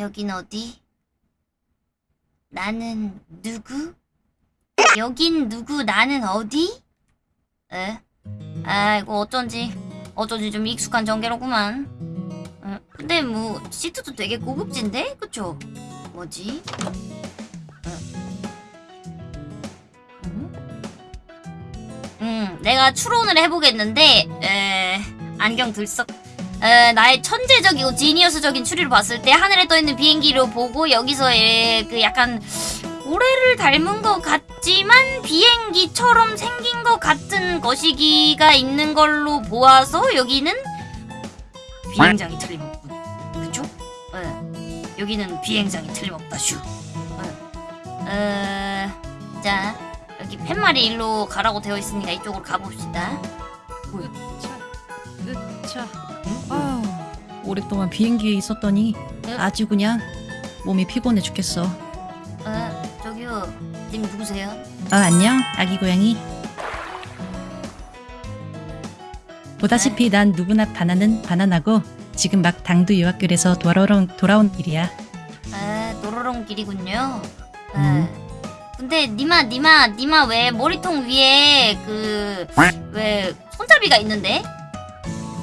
여긴 어디? 나는 누구? 여긴 누구? 나는 어디? 에? 아이고 어쩐지 어쩐지 좀 익숙한 전개로구만. 어, 근데 뭐 시트도 되게 고급진데? 그쵸? 뭐지? 음, 내가 추론을 해보겠는데 에, 안경 들썩 에, 나의 천재적이고 지니어스적인 추리를 봤을 때 하늘에 떠있는 비행기를 보고 여기서의 그 약간 고래를 닮은 것 같지만 비행기처럼 생긴 것 같은 거시기가 있는 걸로 보아서 여기는 비행장이 틀림없군. 그쵸? 예. 여기는 비행장이 틀림없다 슈. 예. 어, 자 여기 팻말이 일로 가라고 되어 있으니까 이쪽으로 가봅시다. 으차. 아유, 오랫동안 비행기에 있었더니 응? 아주 그냥 몸이 피곤해 죽겠어. 어, 저기요. 님 누구세요? 아 안녕 아기 고양이. 보다시피 난 누구나 바나는 바나나고 지금 막 당도 유학교에서 돌아온 돌아온 길이야. 아, 노로롱 길이군요. 아, 음. 근데 니마 니마 니마 왜 머리통 위에 그 왜 손잡이가 있는데?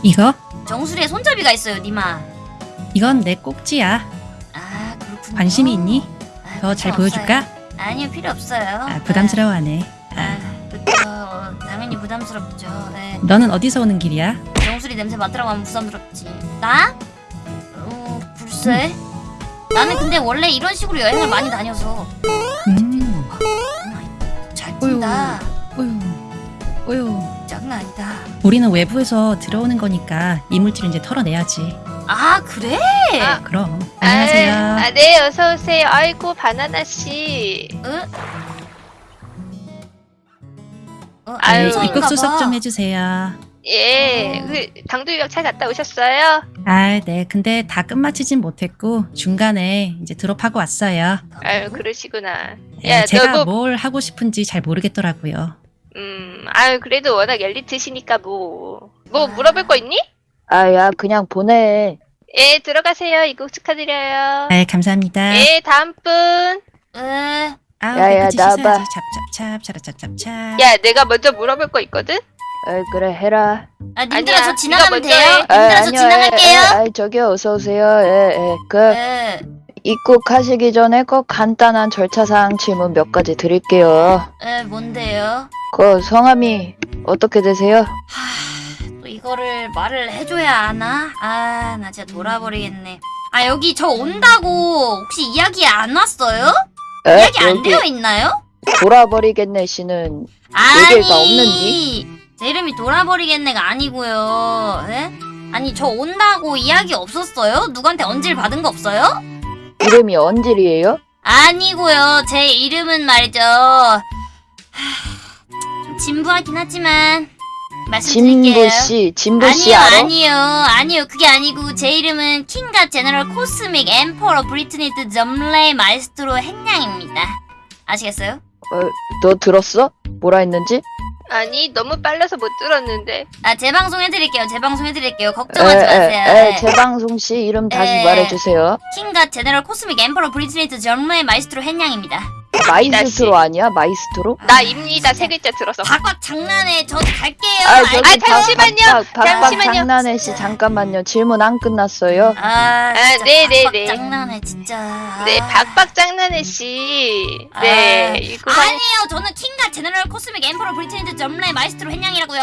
이거 정수리에 손잡이가 있어요, 니마. 이건 내 꼭지야. 아, 그렇군요. 관심이 있니? 아, 더 잘 보여줄까? 아니요, 필요 없어요. 아, 부담스러워하네. 아, 아, 그쵸. 어, 당연히 부담스럽죠. 네. 너는 어디서 오는 길이야? 정수리 냄새 맡으라고 하면 부담스럽지. 나? 어, 글쎄. 나는 근데 원래 이런 식으로 여행을 많이 다녀서 음, 잘 어휴. 뛴다. 어휴, 어휴. 장난 아니다. 우리는 외부에서 들어오는 거니까 이물질을 이제 털어내야지. 아 그래? 아, 그럼. 안녕하세요. 아, 아, 네, 어서 오세요. 아이고, 바나나 씨. 어? 어, 아유, 네, 안성인가 입국 수속 봐. 좀 해주세요. 예, 어. 그 당도 유학 잘 갔다 오셨어요? 아, 네. 근데 다 끝마치진 못했고 중간에 이제 드롭하고 왔어요. 아유, 그러시구나. 예, 야, 제가 너 뭐, 뭘 하고 싶은지 잘 모르겠더라고요. 음, 아유, 그래도 워낙 엘리트시니까 뭐. 뭐 아. 물어볼 거 있니? 아, 야, 그냥 보내. 예, 들어가세요. 입국 축하드려요. 네, 감사합니다. 예, 다음 분. 에, 아우, 야, 야, 나와봐. 씻어야지. 찹찹찹, 차라찹찹찹. 야, 내가 먼저 물어볼 거 있거든? 아, 그래, 해라. 아 님들아 저 지나가면 돼요? 해. 아, 님들아 저 지나갈게요. 예, 예, 아, 저기요, 어서 오세요. 예, 예. 그, 에, 입국하시기 전에 꼭 간단한 절차사항 질문 몇 가지 드릴게요. 에 뭔데요? 그, 성함이 어떻게 되세요? 하, 또 이거를 말을 해줘야 하나? 아, 나 진짜 돌아버리겠네. 아, 여기 저 온다고 혹시 이야기 안 왔어요? 에? 이야기 안 여기 되어 있나요? 돌아버리겠네 씨는 얘기가 없는디? 제 이름이 돌아버리겠네가 아니고요. 에? 아니, 저 온다고 이야기 없었어요? 누구한테 언질 받은 거 없어요? 이름이 언질이에요? 아니고요. 제 이름은 말이죠. 하, 좀 진부하긴 하지만 말씀드릴게요. 진부씨, 진부씨 아니요, 알아? 아니요, 아니요. 그게 아니고 제 이름은 킹갓 제너럴 코스믹 엠퍼러 브리트니트 점레 마이스트로 행량입니다. 아시겠어요? 어, 너 들었어? 뭐라 했는지? 아니, 너무 빨라서 못 들었는데. 아, 재방송 해드릴게요. 재방송 해드릴게요. 걱정하지 에, 마세요. 에, 에, 네. 재방송 씨 이름 다시 에. 말해주세요. 킹갓 제너럴 코스믹 엠퍼러 브리트니트 점레 마이스트로 행량입니다. 마이스트로 아니야? 마이스트로? 나입니다. 세 글자 들어서. 박박 장난해. 저 갈게요. 아, 저기? 아, 잠시만요. 박, 박, 박, 잠시만요. 장난해 씨 잠깐만요. 질문 안 끝났어요. 아, 진짜 네, 네, 박박 네. 장난해, 진짜. 네, 아. 박박 장난해 씨. 아. 네, 이거 아니에요. 저는 King God General Cosmic Emperor 브리트니트 점레 마이스트로 행량이라고요.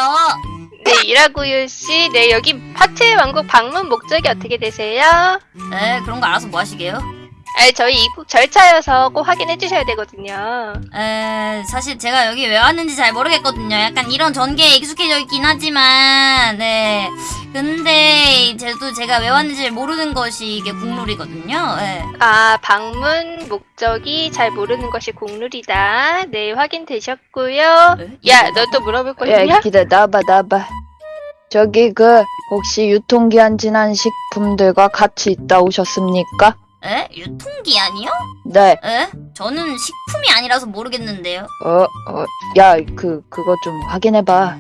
네, 이라고요 씨. 네, 여기 파트의 왕국 방문 목적이 어떻게 되세요? 네, 그런 거 알아서 뭐 하시게요? 아, 저희 입국 절차여서 꼭 확인해 주셔야 되거든요. 에, 사실 제가 여기 왜 왔는지 잘 모르겠거든요. 약간 이런 전개에 익숙해져 있긴 하지만, 네. 근데, 저도 제가 왜 왔는지 모르는 것이 이게 국룰이거든요. 예. 아, 방문 목적이 잘 모르는 것이 국룰이다. 네, 확인되셨고요. 에? 야, 너 또 물어볼 거 야, 있냐? 기다, 나봐, 나봐. 저기 그 혹시 유통기한 지난 식품들과 같이 있다 오셨습니까? 에? 유통기한이요? 네. 에? 저는 식품이 아니라서 모르겠는데요. 어, 어, 야, 그 그거 좀 확인해봐.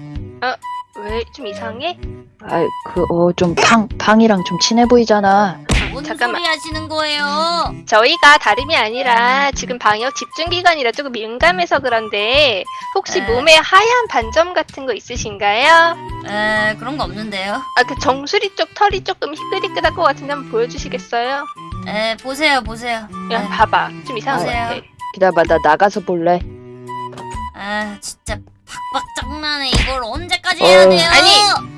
왜 좀 이상해? 아, 그, 어, 좀 팡, 팡이랑 좀 친해 보이잖아. 뭔 잠깐만. 소리 하시는 거예요? 저희가 다름이 아니라 지금 방역 집중 기간이라 조금 민감해서 그런데 혹시 에. 몸에 하얀 반점 같은 거 있으신가요? 에 그런 거 없는데요. 아 그 정수리 쪽 털이 조금 희끗희끗할 것 같은데 한번 보여주시겠어요? 에 보세요 보세요. 야 에, 봐봐 좀 이상한 것 보세요. 같아. 기다려봐, 나 나가서 볼래. 아 진짜 박박 장난해 이걸 언제까지 어. 해야 돼요? 아니,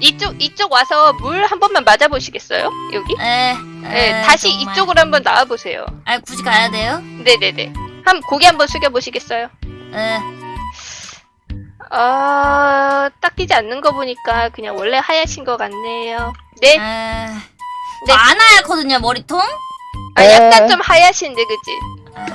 이쪽 이쪽 와서 물 한 번만 맞아 보시겠어요? 여기? 에, 네, 에, 다시 정말. 이쪽으로 한번 나와 보세요. 아 굳이 가야 돼요? 네네네. 한 고개 한번 숙여 보시겠어요? 에 아, 닦이지 않는 거 보니까 그냥 원래 하얗신 것 같네요. 네, 에. 네. 안 하얗거든요 머리통. 아, 에. 약간 좀 하얗신데 그지?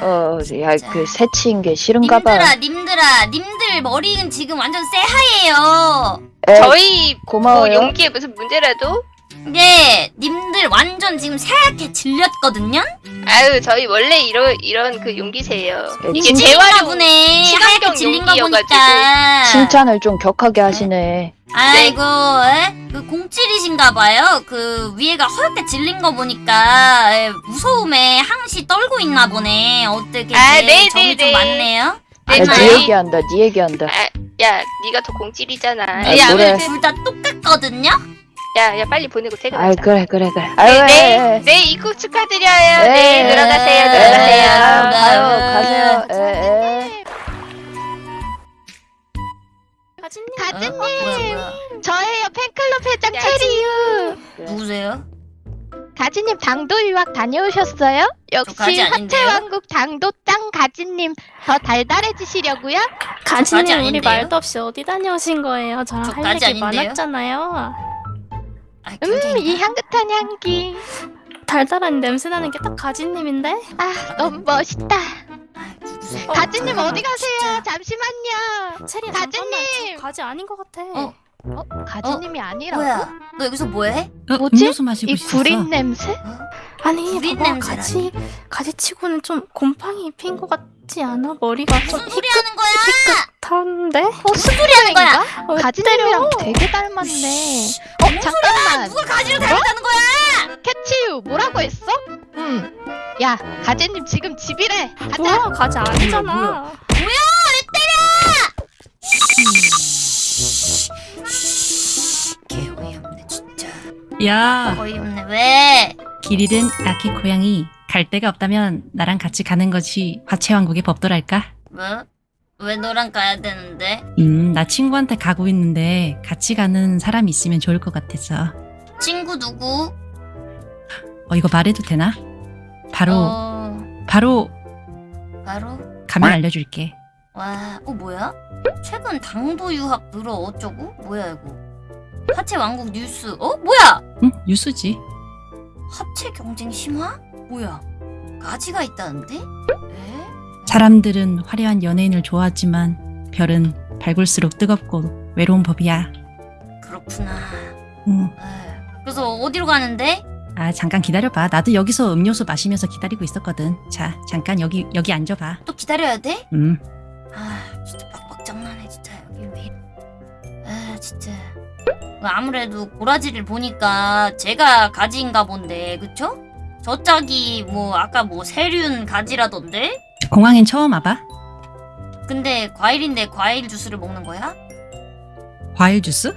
어, 야. 그 새치인 게 싫은가 봐. 님들아 님들아 님들 머리는 지금 완전 새하얘요. 에, 저희 뭐 고마워요. 용기에 무슨 문제라도? 네 님들 완전 지금 새하얗게 질렸거든요. 아유, 저희 원래 이런 이런 그 용기세요. 예, 이게 재활용 보네. 친환 보니까. 칭찬을 좀 격하게 하시네. 아이고, 에? 그 공칠이신가 봐요. 그 위에가 허옇게 질린 거 보니까 에, 무서움에 항시 떨고 있나 보네. 어떻게 아, 제 네, 점이 네, 좀 네. 많네요. 네, 야, 저희- 네 얘기한다, 네 얘기한다. 아, 야, 네가 더 공찔이잖아. 아, 야, 노래. 아무튼 둘다 똑같거든요. 야, 야, 빨리 보내고 아이, 퇴근하자. 그래, 그래, 그래. 네, 아유, 네, 에, 네, 입국 축하드려요. 에, 네, 들어가세요, 에, 들어가세요. 에, 가요, 가세요. 에, 에. 가진님 어? 뭐야, 뭐야. 저예요 팬클럽 회장 야, 체리유 누구세요? 가진님 당도 유학 다녀오셨어요? 역시? 화채왕국 당도 짱 가진님 더 달달해지시려고요? 가지 가진님 우리 아닌데요? 말도 없이 어디 다녀오신 거예요? 저랑 저할 얘기 아닌데요? 많았잖아요. 아, 음이 굉장히 향긋한 향기 달달한 냄새 나는 게 딱 가진님인데? 아 너무 멋있다 가진님 아, 어디 가세요? 진짜. 잠시만요! 잠깐만 저 가지 아닌 것 같아. 어? 어? 가진님이 아니라고? 뭐야? 너 여기서 뭐해? 어, 뭐지? 음료수 마시고 이 있었어. 구린 냄새? 아니 구린 봐봐 냄새라니. 가지 가지치고는 좀 곰팡이 핀 것 같지 않아? 머리가 좀 무슨 소리 하는 거야? 희끗한데? 어 스프링인가? 어, 가진님이랑 되게 닮았네 어 잠깐만 누가 가지를 닮았다는 거야? 캐치유 뭐라고 했어? 음야 가진님 지금 집이래 가자 뭐야 가지 아니잖아. 뭐야? 개 어이없네 진짜. 야, 어이없네 왜? 길 잃은 아기 고양이 갈 데가 없다면 나랑 같이 가는 것이 화채왕국의 법도랄까? 뭐? 왜 너랑 가야 되는데? 음, 나 친구한테 가고 있는데 같이 가는 사람이 있으면 좋을 것 같아서. 친구 누구? 어, 이거 말해도 되나? 바로, 어, 바로 바로? 가면 알려줄게. 와, 어 뭐야? 최근 당도 유학 늘어 어쩌고? 뭐야 이거? 하체 왕국 뉴스. 어 뭐야? 응, 뉴스지. 합체 경쟁 심화? 뭐야? 가지가 있다는데? 에? 사람들은 화려한 연예인을 좋아하지만 별은 밝을수록 뜨겁고 외로운 법이야. 그렇구나. 음, 에, 그래서 어디로 가는데? 아 잠깐 기다려봐. 나도 여기서 음료수 마시면서 기다리고 있었거든. 자, 잠깐 여기 여기 앉아봐. 또 기다려야 돼? 음, 아 진짜 빡빡 장난해 진짜 여기 왜. 아 진짜 그 아무래도 고라지를 보니까 제가 가지인가 본데 그쵸? 저 짝이 뭐 아까 뭐 세륜 가지라던데? 공항엔 처음 와봐. 근데 과일인데 과일 주스를 먹는 거야? 과일 주스?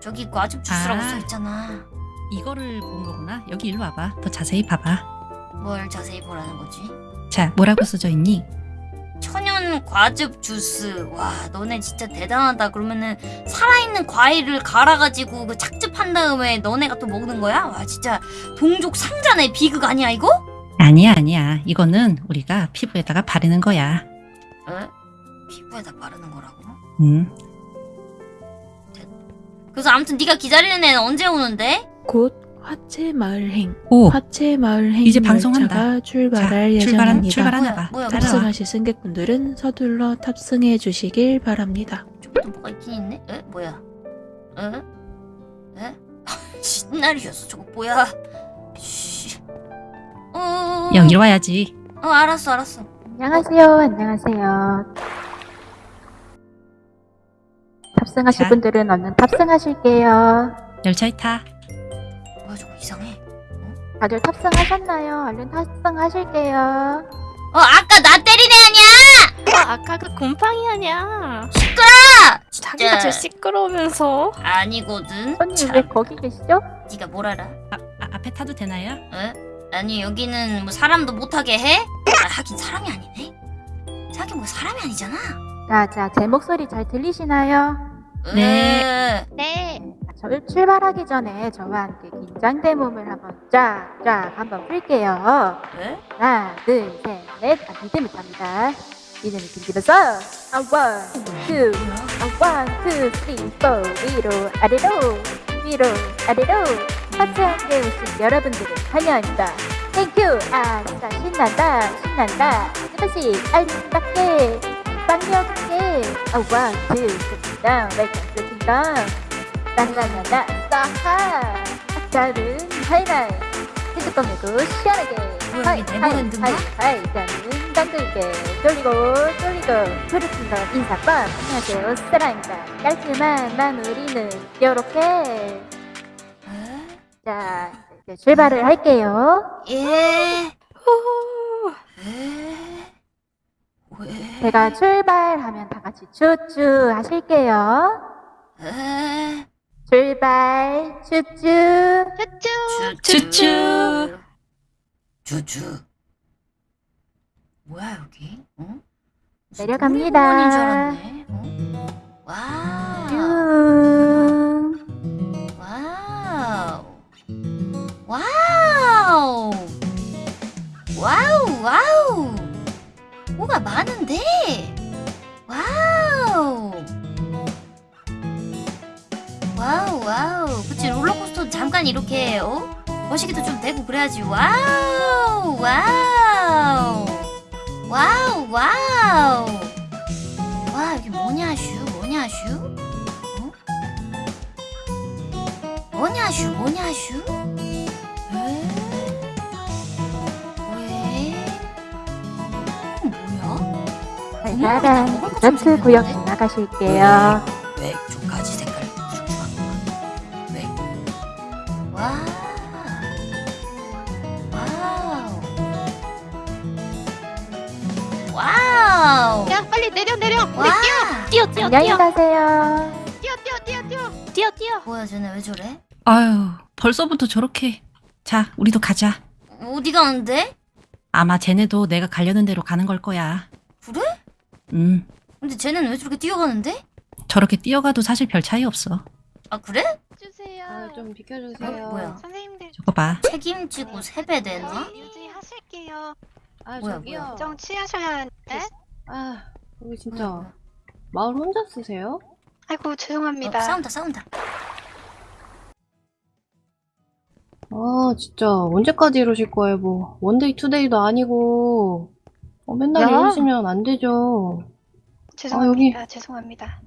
저기 과즙 주스라고 아. 써있잖아 이거를 본 거구나. 여기 일로 와봐. 더 자세히 봐봐. 뭘 자세히 보라는 거지? 자, 뭐라고 써져 있니? 천연 과즙 주스 와 너네 진짜 대단하다 그러면은 살아있는 과일을 갈아가지고 그 착즙한 다음에 너네가 또 먹는 거야? 와 진짜 동족 상자네 비극 아니야 이거? 아니야, 아니야. 이거는 우리가 피부에다가 바르는 거야. 에? 피부에다 바르는 거라고? 음, 그래서 아무튼 네가 기다리는 애는 언제 오는데? 곧 화채 마을행 오, 화채 마을행 이제 방송한다. 출발할 출발한 예정입니다. 출발하나 뭐야, 봐. 뭐야. 탑승하실 승객분들은 서둘러 탑승해 주시길 바랍니다. 저기도 뭐가 있긴 있네? 에? 뭐야? 에? 에? 신날이었어 저거 뭐야? 씨. 어... 여기로 와야지. 어 알았어 알았어 안녕하세요. 안녕하세요. 탑승하실 자. 분들은 얼른 탑승하실게요. 열차에 타. 다들 탑승하셨나요? 얼른 탑승하실게요. 어 아까 나 때린 애 아니야? 아, 아까 그 곰팡이 아니야. 시끄러! 자기가 제일 시끄러우면서. 아니거든. 참, 왜 거기 계시죠? 네가 뭘 알아? 아, 아, 앞에 타도 되나요? 에? 아니 여기는 뭐 사람도 못하게 해? 아, 하긴 사람이 아니네. 자기 뭐 사람이 아니잖아. 자, 자, 제 목소리 잘 들리시나요? 네. 으, 네. 자, 저 출발하기 전에 저와 함께 긴장된 몸을 한번 쫙쫙 한번 풀게요. 에? 하나, 둘, 셋, 넷. 아, 리듬을 탑니다. 리듬을 들기면서 아, one, two, 아, one, two, three, four 위로 아래로 위로 아래로 하트 함께 오신 여러분들을 환영합니다. 땡큐! 아, 진짜 신난다, 신난다. 스파시 알림답게, 빵력있게. 아, 원, 투, 쓰리, 다운, 웰컴, 쓰리, 다운. 나나나나, 싸하. 다른 하이라이. 핸드폰 메고 시원하게. 네버 핸드인가? 하이, 하이, 나는 당글게. 돌리고, 돌리고. 그렇습니다. 인사법. 안녕하세요. 스라입니다. 깔끔한 마무리는 요렇게. 에? 자, 이제 출발을 할게요. 예. 왜? 제가 출발하면 다 같이 쭈쭈 하실게요. 에? 출발, 쭈쭈. 쭈쭈. 쭈쭈. 쭈쭈. 뭐야 여기? 어? 내려갑니다. 어? 와 뭐가 많은데? Wow. Wow, wow. 그치, 롤러코스터 잠깐 이렇게, 어? 거시기도 좀 되고 그래야지. Wow, wow. Wow, wow. 와, 여기 뭐냐, 슈? 뭐냐, 슈? 어? 뭐냐 슈 뭐냐 슈? 달달한 디저트 구역 지나가실게요. 왜 조가지 색깔? 와. 내려, 내려. 우리 와. 뛰어, 뛰어, 뛰어. 뛰어, 뛰어, 뛰어, 뛰어. 뛰어, 뛰어. 뭐야 쟤네 왜 저래? 아유, 벌써부터 저렇게. 자, 우리도 가자. 어디 가는데? 아마 쟤네도 내가 가려는 대로 가는 걸 거야. 그래? 음, 근데 쟤는 왜 저렇게 뛰어가는데? 저렇게 뛰어가도 사실 별 차이 없어. 아 그래? 주세요. 아, 좀 비켜주세요. 어, 뭐야? 선생님들 저거 봐. 책임지고 세배되나? 저희 유지하실게요. 아, 뭐야, 저기요. 정 취하셔야 하는데. 아, 여기 진짜 뭐야, 마을 혼자 쓰세요? 아이고 죄송합니다. 어, 싸운다 싸운다. 아, 진짜 언제까지 이러실 거예요, 뭐. one day, two day도 아니고. 어, 맨날 야. 이러시면 안 되죠. 죄송합니다. 죄송합니다.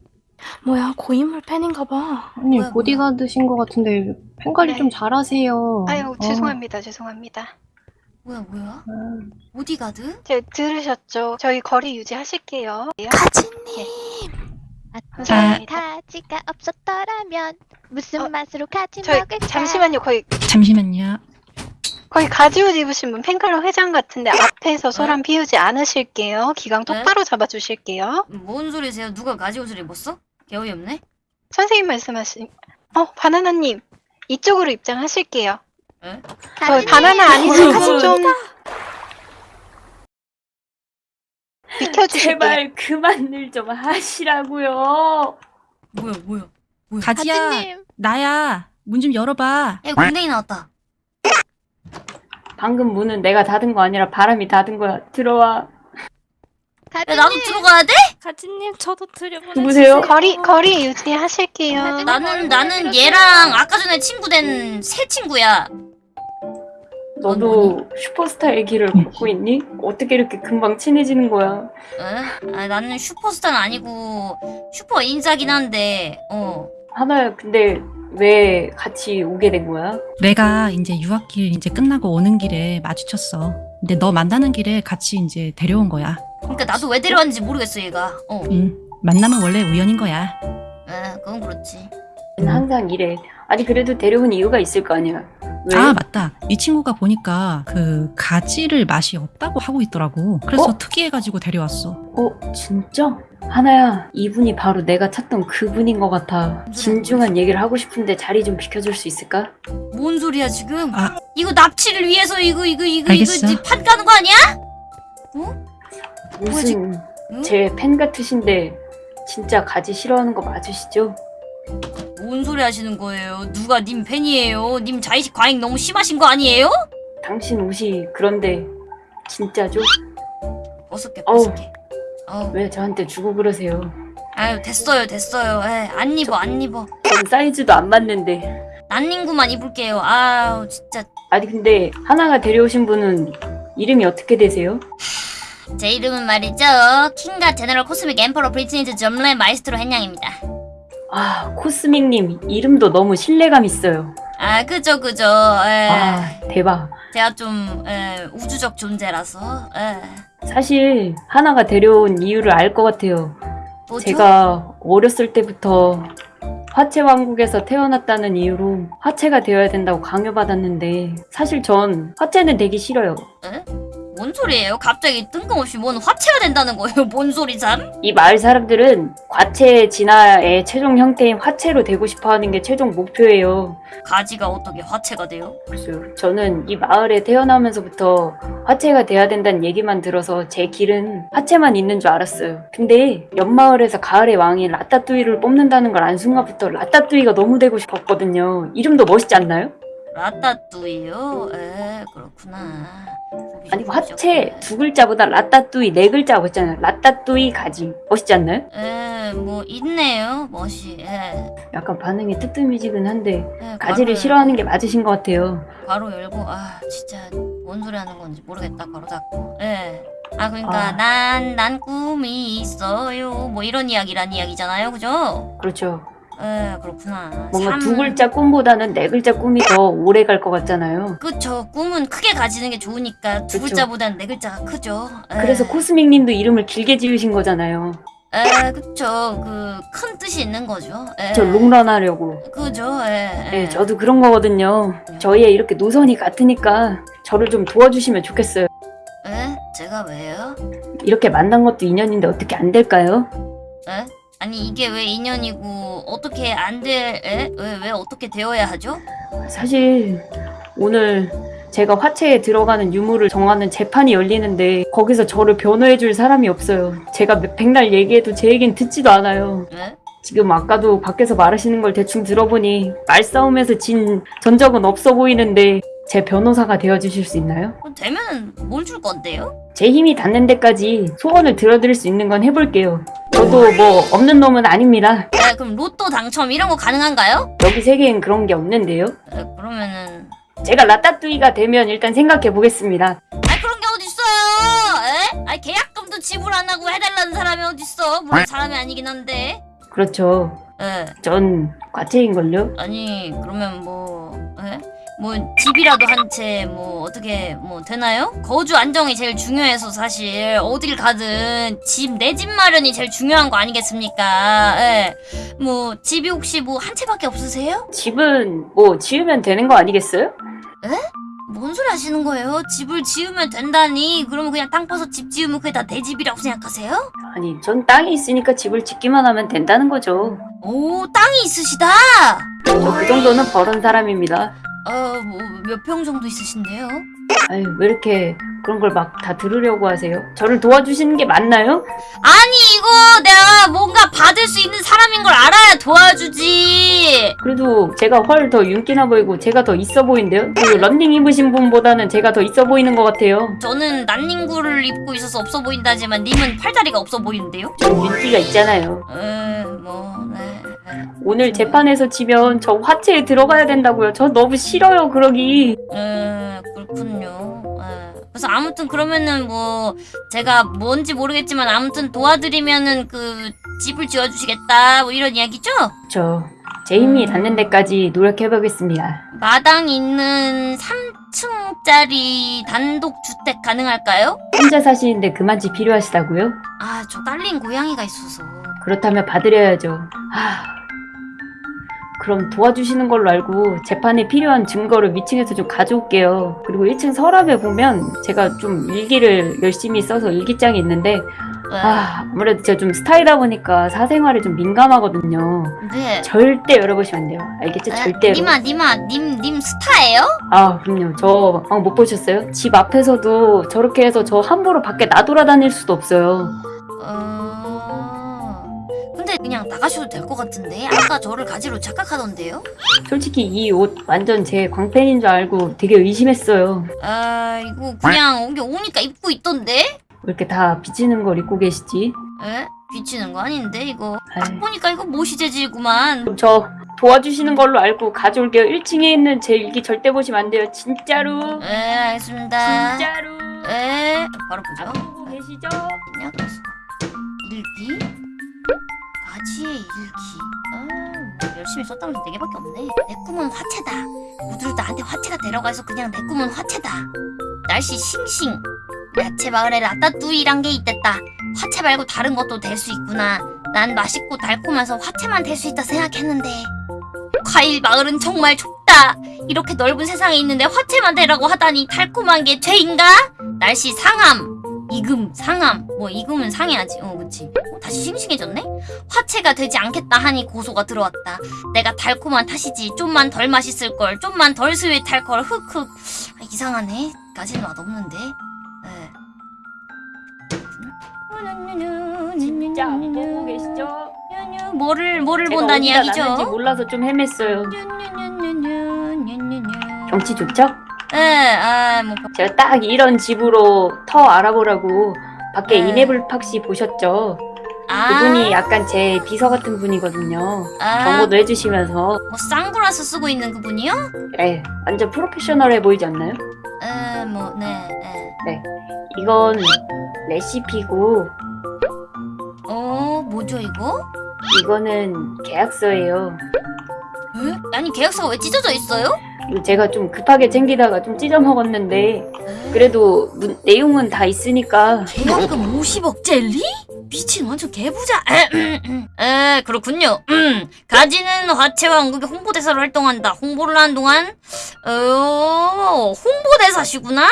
뭐야, 고인물 팬인가 봐. 아니, 뭐야, 보디가드신 것 같은데, 팬 관리 네. 좀 잘하세요. 아유 어. 죄송합니다. 죄송합니다. 뭐야 뭐야? 아, 보디가드? 제 들으셨죠? 저희 거리 유지하실게요. 가지님. 감사합니다. 가지가 없었더라면 무슨 어, 맛으로 가지 저희 먹을까? 잠시만요. 거의 잠시만요. 거의 가지옷 입으신 분 팬클럽 회장 같은데 앞에서 소란 피우지 않으실게요. 기강 똑바로 잡아주실게요. 뭔 소리세요? 누가 가지옷을 입었어? 개어이 없네. 선생님 말씀하신 어 바나나님 이쪽으로 입장하실게요. 에? 어. 바나나 아니시면 좀 비켜주실게요. 제발 그만들 좀 하시라고요. 뭐야 뭐야? 가지야, 가지님. 나야. 문 좀 열어봐. 야 공댕이 나왔다. 방금 문은 내가 닫은 거 아니라 바람이 닫은 거야. 들어와. 야. 나도 들어가야 돼? 가지님, 저도 들여보내 누구세요? 거리 거리 유지하실게요. 나는 어, 나는. 얘랑 아까 전에 친구 된 새 친구야. 너도 슈퍼스타의 길을 걷고 있니? 어떻게 이렇게 금방 친해지는 거야? 에? 아, 나는 슈퍼스타는 아니고 슈퍼 인싸긴 한데 어. 하나야, 근데 왜 같이 오게 된 거야? 내가 이제 유학길 이제 끝나고 오는 길에 마주쳤어. 근데 너 만나는 길에 같이 이제 데려온 거야. 그러니까 나도 왜 데려왔는지 모르겠어 얘가. 어. 응. 만남은 원래 우연인 거야. 에 그건 그렇지. 항상 이래. 아니, 그래도 데려온 이유가 있을 거 아니야. 왜? 아 맞다 이 친구가 보니까 그 가지를 맛이 없다고 하고 있더라고 그래서 어? 특이해가지고 데려왔어 어, 진짜? 하나야, 이분이 바로 내가 찾던 그분인 것 같아. 진중한 얘기를 하고 싶은데 자리 좀 비켜줄 수 있을까? 뭔 소리야 지금? 아. 이거 납치를 위해서 이거 이거 이거 알겠어. 이거 판 까는 거 아니야? 무슨 응? 제팬 같으신데 진짜 가지 싫어하는 거 맞으시죠? 뭔 소리 하시는 거예요? 누가 님 팬이에요? 님 자의식 과잉 너무 심하신 거 아니에요? 당신 옷이 그런데 진짜죠? 벗을게. 벗을게. 어, 왜 저한테 주고 그러세요? 아유 됐어요 됐어요. 에, 안 입어 안 입어. 전 사이즈도 안 맞는데. 난닝구만 입을게요. 아우 진짜 아니 근데 하나가 데려오신 분은 이름이 어떻게 되세요? 제 이름은 말이죠 King God General Cosmic Emperor 브리트니즈 점레 마이스트로 헨양입니다. 아 Cosmic님 이름도 너무 신뢰감 있어요. 아 그죠 그죠. 에, 아 대박. 제가 좀 에, 우주적 존재라서. 에. 사실 하나가 데려온 이유를 알 것 같아요. 뭐죠? 제가 어렸을 때부터 화채 왕국에서 태어났다는 이유로 화채가 되어야 된다고 강요받았는데 사실 전 화채는 되기 싫어요. 뭔 소리예요? 갑자기 뜬금없이 뭔 화채가 된다는 거예요? 뭔 소리 참? 이 마을 사람들은 과채 진화의 최종 형태인 화채로 되고 싶어 하는 게 최종 목표예요. 가지가 어떻게 화채가 돼요? 그래서 저는 이 마을에 태어나면서부터 화채가 돼야 된다는 얘기만 들어서 제 길은 화채만 있는 줄 알았어요. 근데 옆마을에서 가을의 왕인 라따뚜이를 뽑는다는 걸 안 순간부터 라따뚜이가 너무 되고 싶었거든요. 이름도 멋있지 않나요? 라따뚜이요? 에 그렇구나. 아니 화채 두 글자보다 라따뚜이 네 글자 멋있잖아요. 라따뚜이 가지 멋있지 않나요? 에뭐 있네요 멋이. 에, 약간 반응이 뜨뜻미지근 한데 에, 가지를 싫어하는 게 맞으신 것 같아요. 괄호 열고 아 진짜 뭔 소리 하는 건지 모르겠다 괄호 닫고. 예. 아 그러니까 아. 난난 꿈이 있어요. 뭐 이런 이야기란 이야기잖아요, 그죠? 그렇죠. 에 그렇구나. 뭔가 삼- 두 글자 꿈보다는 네 글자 꿈이 더 오래 갈 것 같잖아요. 그쵸 꿈은 크게 가지는 게 좋으니까 두 그쵸. 글자보다는 네 글자가 크죠. 에. 그래서 코스믹 님도 이름을 길게 지으신 거잖아요. 에 그쵸 그 큰 뜻이 있는 거죠. 에. 저 롱런 하려고. 그죠. 에. 네, 저도 그런 거거든요. 저희의 이렇게 노선이 같으니까 저를 좀 도와주시면 좋겠어요. 에? 제가 왜요? 이렇게 만난 것도 인연인데 어떻게 안 될까요? 에? 아니 이게 왜 인연이고 어떻게 안 될? 에? 왜, 왜 어떻게 되어야 하죠? 사실 오늘 제가 화채에 들어가는 유무를 정하는 재판이 열리는데 거기서 저를 변호해 줄 사람이 없어요. 제가 몇- 백날 얘기해도 제 얘기는 듣지도 않아요. 에? 지금 아까도 밖에서 말하시는 걸 대충 들어보니 말싸움에서 진 전적은 없어 보이는데 제 변호사가 되어주실 수 있나요? 되면 뭘 줄 건데요? 제 힘이 닿는 데까지 소원을 들어드릴 수 있는 건 해볼게요. 저도 뭐 없는 놈은 아닙니다. 에, 그럼 로또 당첨 이런 거 가능한가요? 여기 세계엔 그런 게 없는데요. 에, 그러면은 제가 라따뚜이가 되면 일단 생각해 보겠습니다. 아 그런 게 어딨어요? 에? 아 계약금도 지불 안 하고 해달라는 사람이 어딨어? 물론 사람이 아니긴 한데. 그렇죠. 에. 전 과체인걸요? 아니 그러면 뭐 에? 뭐 집이라도 한 채 뭐 어떻게 뭐 되나요? 거주 안정이 제일 중요해서 사실 어딜 가든 집 내 집 마련이 제일 중요한 거 아니겠습니까? 예. 뭐 집이 혹시 뭐 한 채밖에 없으세요? 집은 뭐 지으면 되는 거 아니겠어요? 뭔 소리 하시는 거예요? 집을 지으면 된다니 그러면 그냥 땅 파서 집 지으면 그게 다 내 집이라고 생각하세요? 아니, 전 땅이 있으니까 집을 짓기만 하면 된다는 거죠. 오 땅이 있으시다. 저 그 정도는 버른 사람입니다. 어 뭐 몇 평 정도 있으신데요? 아유, 왜 이렇게 그런 걸 막 다 들으려고 하세요? 저를 도와주시는 게 맞나요? 아니 이거 내가 뭔가 받을 수 있는 사람인 걸 알아야 도와주지. 그래도 제가 훨 더 윤기나 보이고 제가 더 있어 보이는데요? 그 런닝 입으신 분보다는 제가 더 있어 보이는 것 같아요. 저는 난닝구를 입고 있어서 없어 보인다지만 님은 팔다리가 없어 보이는데요? 전 윤기가 있잖아요. 에 뭐 네. 네. 오늘 재판에서 지면 저 화채에 들어가야 된다고요. 저 너무 싫어요, 그러기. 에 그렇군요. 에. 그래서 아무튼 그러면은 뭐 제가 뭔지 모르겠지만 아무튼 도와드리면은 그 집을 지어주시겠다 뭐 이런 이야기죠? 저제 힘이 닿는 데까지 노력해보겠습니다. 마당 있는 3층짜리 단독 주택 가능할까요? 혼자 사시는데 그만 집 필요하시다고요? 아 저 딸린 고양이가 있어서 그렇다면 받으려야죠. 하... 그럼 도와주시는 걸로 알고 재판에 필요한 증거를 위층에서 좀 가져올게요. 그리고 1층 서랍에 보면 제가 좀 일기를 열심히 써서 일기장이 있는데 아, 아무래도 제가 좀 스타이다 보니까 사생활에 좀 민감하거든요. 네. 절대 열어보시면 안 돼요. 알겠죠? 에, 절대로. 니마 니마 님님 스타예요? 아, 그럼요. 저 방금 못 보셨어요? 집 앞에서도 저렇게 해서 저 함부로 밖에 나돌아다닐 수도 없어요. 어... 근데 그냥 나가셔도 될 것 같은데 아까 저를 가지로 착각하던데요? 솔직히 이 옷 완전 제 광팬인 줄 알고 되게 의심했어요. 아 이거 그냥 여기 오니까 입고 있던데? 왜 이렇게 다 비치는 걸 입고 계시지? 에? 비치는 거 아닌데 이거. 딱 보니까 이거 모시 재질구만 그럼 저 도와주시는 걸로 알고 가져올게요. 1층에 있는 제 일기 절대 보시면 안 돼요. 진짜로. 에 알겠습니다 진짜로. 에 바로 보죠 안 보고 계시죠? 그냥 일기 가지의 일기. 아, 뭐 열심히 썼다는 게 4개밖에 없네. 내 꿈은 화채다. 모두를 나한테 화채가 데려가서 그냥 내 꿈은 화채다. 날씨 싱싱. 야채 마을에 라따뚜이란 게 있댔다. 화채 말고 다른 것도 될 수 있구나. 난 맛있고 달콤해서 화채만 될 수 있다 생각했는데. 과일 마을은 정말 좁다. 이렇게 넓은 세상에 있는데 화채만 되라고 하다니 달콤한 게 죄인가? 날씨 상함 이금 상함 뭐 이금은 상해야지. 어 그치. 어, 다시 싱싱해졌네? 화채가 되지 않겠다 하니 고소가 들어왔다. 내가 달콤한 탓이지. 좀만 덜 맛있을걸. 좀만 덜 스윗할걸. 흑흑. 아, 이상하네. 까지는 맛없는데. 진짜 안 보고 계시죠? 뭐를 뭐를 본다는 이야기죠? 몰라서 좀 헤맸어요. 경치 좋죠? 예아뭐 제가 딱 이런 집으로 터 알아보라고 밖에 네. 이네블팍 씨 보셨죠? 아, 그분이 약간 제 비서 같은 분이거든요. 아, 정보도 해주시면서 뭐 선글라스 쓰고 있는 그분이요? 예, 완전 프로페셔널해 보이지 않나요? 에 뭐네 예. 이건 레시피고 어 뭐죠 이거? 이거는 계약서예요. 에? 아니 계약서가 왜 찢어져 있어요? 제가 좀 급하게 챙기다가 좀 찢어 먹었는데 그래도 문- 내용은 다 있으니까 계약금 50억 젤리? 미친 완전 개부자. 에 그렇군요. 음, 가지는 화채와 한국의 홍보대사로 활동한다. 홍보를 하는 동안 어 홍보대사시구나.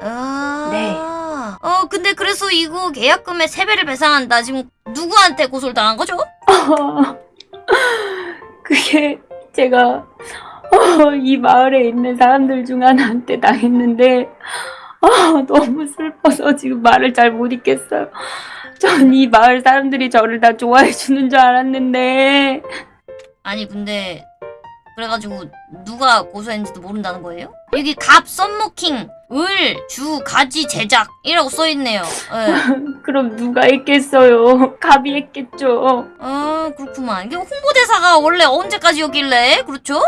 아, 네. 어 근데 그래서 이거 계약금의 3배를 배상한다. 지금 누구한테 고소를 당한 거죠? 그게 제가 어, 이 마을에 있는 사람들 중 하나한테 당했는데 아, 너무 슬퍼서 지금 말을 잘못 읽겠어요. 전 이 마을 사람들이 저를 다 좋아해 주는 줄 알았는데 아니 근데 그래가지고 누가 고소했는지도 모른다는 거예요? 여기 갑 썸모킹 을, 주, 가지, 제작 이라고 써있네요. 예. 그럼 누가 했겠어요? 갑이 했겠죠. 아 그렇구만. 이게 홍보대사가 원래 언제까지였길래? 그렇죠?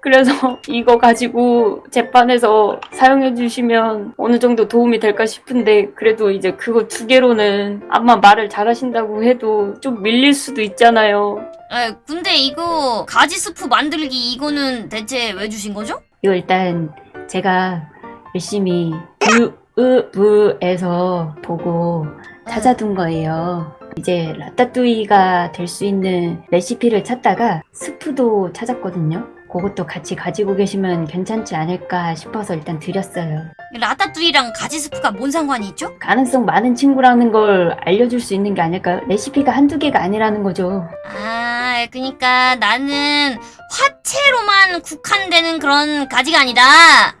그래서 이거 가지고 재판에서 사용해 주시면 어느 정도 도움이 될까 싶은데 그래도 이제 그거 두 개로는 아마 말을 잘하신다고 해도 좀 밀릴 수도 있잖아요. 예, 근데 이거 가지 스프 만들기 이거는 대체 왜 주신 거죠? 이거 일단 제가 열심히 유으부에서 보고 찾아둔 거예요. 이제 라따뚜이가 될 수 있는 레시피를 찾다가 스프도 찾았거든요. 그것도 같이 가지고 계시면 괜찮지 않을까 싶어서 일단 드렸어요. 라따뚜이랑 가지 스프가 뭔 상관이 있죠? 가능성 많은 친구라는 걸 알려줄 수 있는 게 아닐까요? 레시피가 한두 개가 아니라는 거죠. 아, 그니까 나는 화채로만 국한되는 그런 가지가 아니다.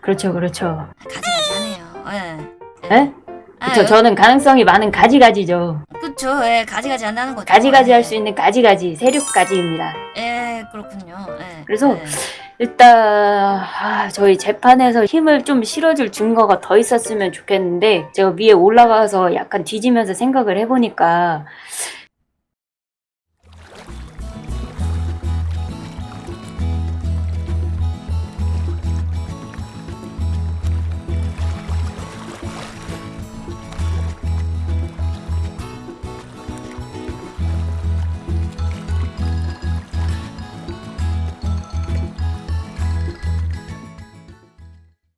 그렇죠, 그렇죠. 가지 가지 하네요. 예. 에? 그쵸, 저는 가능성이 많은 가지가지죠. 그쵸, 예, 가지가지 한다는 거죠. 가지가지 예. 할수 있는 가지가지, 세륙가지입니다. 예, 그렇군요. 예. 그래서 예. 일단 아, 저희 재판에서 힘을 좀 실어줄 증거가 더 있었으면 좋겠는데 제가 위에 올라가서 약간 뒤지면서 생각을 해보니까